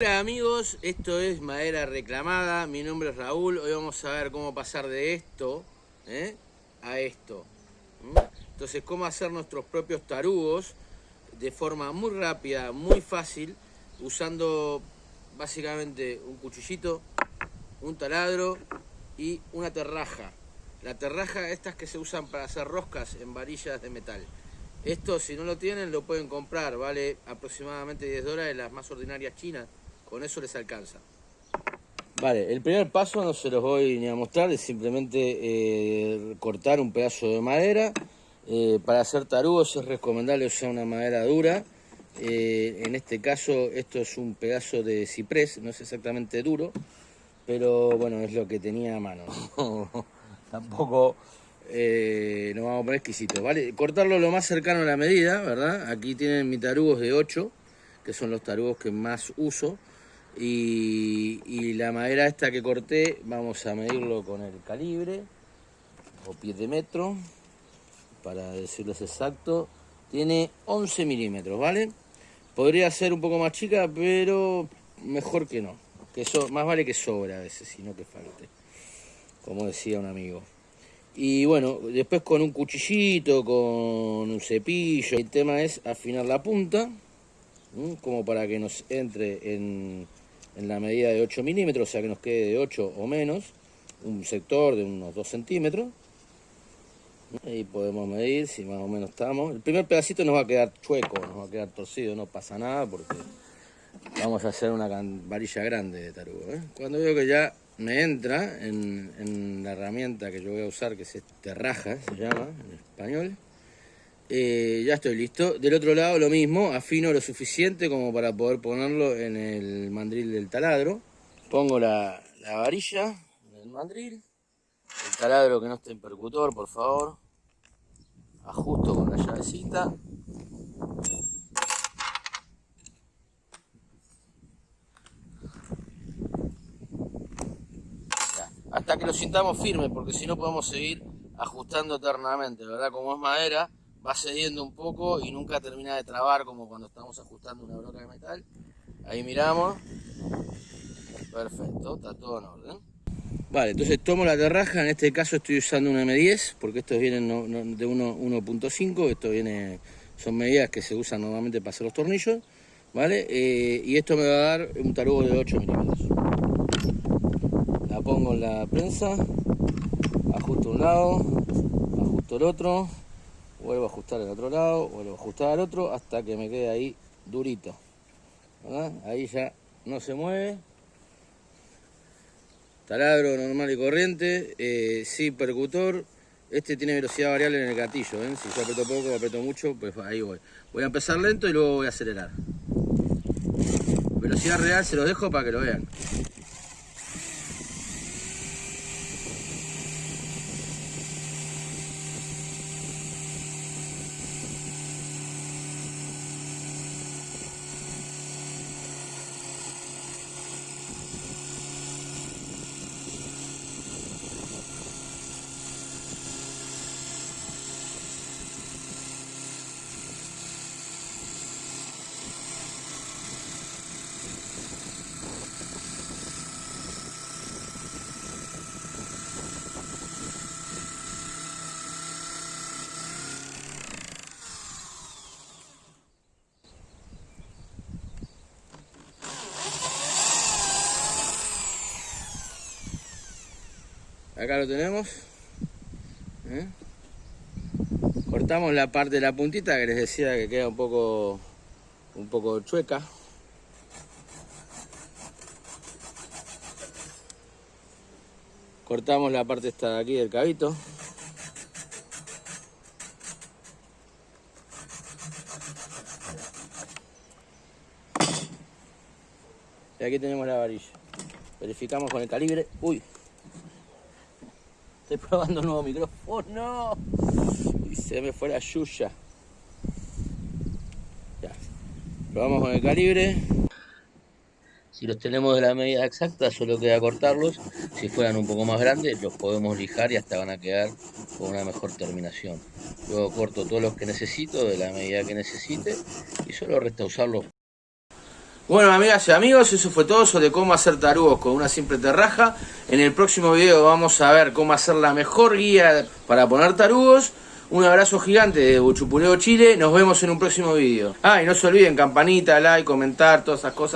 Hola amigos, esto es Madera Reclamada, mi nombre es Raúl, hoy vamos a ver cómo pasar de esto ¿eh? a esto. Entonces, cómo hacer nuestros propios tarugos de forma muy rápida, muy fácil, usando básicamente un cuchillito, un taladro y una terraja. La terraja, estas que se usan para hacer roscas en varillas de metal. Esto, si no lo tienen, lo pueden comprar, vale aproximadamente 10 dólares, las más ordinarias chinas con eso les alcanza. Vale, el primer paso no se los voy ni a mostrar, es simplemente eh, cortar un pedazo de madera. Eh, para hacer tarugos es recomendable usar una madera dura. Eh, en este caso esto es un pedazo de ciprés, no es exactamente duro, pero bueno, es lo que tenía a mano. Tampoco nos vamos a poner exquisito, ¿vale? Cortarlo lo más cercano a la medida, ¿verdad? Aquí tienen mis tarugos de 8, que son los tarugos que más uso. Y, la madera esta que corté, vamos a medirlo con el calibre o pie de metro, para decirles exacto. Tiene 11 milímetros, ¿vale? Podría ser un poco más chica, pero mejor que no. Que eso, más vale que sobra a veces, sino que falte. Como decía un amigo. Y bueno, después con un cuchillito, con un cepillo. El tema es afinar la punta, como para que nos entre en en la medida de 8 milímetros, o sea que nos quede de 8 o menos, un sector de unos 2 centímetros. Ahí podemos medir si más o menos estamos. El primer pedacito nos va a quedar chueco, nos va a quedar torcido, no pasa nada porque vamos a hacer una varilla grande de tarugo. ¿eh? Cuando veo que ya me entra en, en, la herramienta que yo voy a usar, que es este raja, se llama en español, eh, ya estoy listo. Del otro lado lo mismo, afino lo suficiente como para poder ponerlo en el mandril del taladro. Pongo la, varilla en el mandril. El taladro que no esté en percutor, por favor. Ajusto con la llavecita. hasta que lo sintamos firme, porque si no podemos seguir ajustando eternamente, ¿verdad? Como es madera, va cediendo un poco y nunca termina de trabar como cuando estamos ajustando una broca de metal. Ahí miramos. Perfecto, está todo en orden. Vale, entonces tomo la terraja, en este caso estoy usando un M10, porque estos vienen de 1.5, esto viene, son medidas que se usan normalmente para hacer los tornillos, ¿vale? Eh, y esto me va a dar un tarugo de 8 milímetros. La pongo en la prensa, ajusto un lado, ajusto el otro, vuelvo a ajustar el otro lado, vuelvo a ajustar al otro hasta que me quede ahí durito. Ahí ya no se mueve. Taladro normal y corriente, eh, sí percutor. Este tiene velocidad variable en el gatillo, ¿eh? si yo aprieto poco o aprieto mucho, pues ahí voy. Voy a empezar lento y luego voy a acelerar. Velocidad real se los dejo para que lo vean. Acá lo tenemos. ¿eh? cortamos la parte de la puntita que les decía que queda un poco un poco chueca. Cortamos la parte esta de aquí del cabito. Y aquí tenemos la varilla. Verificamos con el calibre. Uy Estoy probando un nuevo micrófono. Y se me fue la yuya. Ya. Probamos con el calibre. Si los tenemos de la medida exacta, solo queda cortarlos. Si fueran un poco más grandes, los podemos lijar y hasta van a quedar con una mejor terminación. Luego corto todos los que necesito, de la medida que necesite, y solo resta usarlos. Bueno, amigas y amigos, eso fue todo sobre cómo hacer tarugos con una simple terraja. En el próximo video vamos a ver cómo hacer la mejor guía para poner tarugos. Un abrazo gigante de Buchupuleo Chile. Nos vemos en un próximo video. Ah, y no se olviden, campanita, like, comentar, todas esas cosas.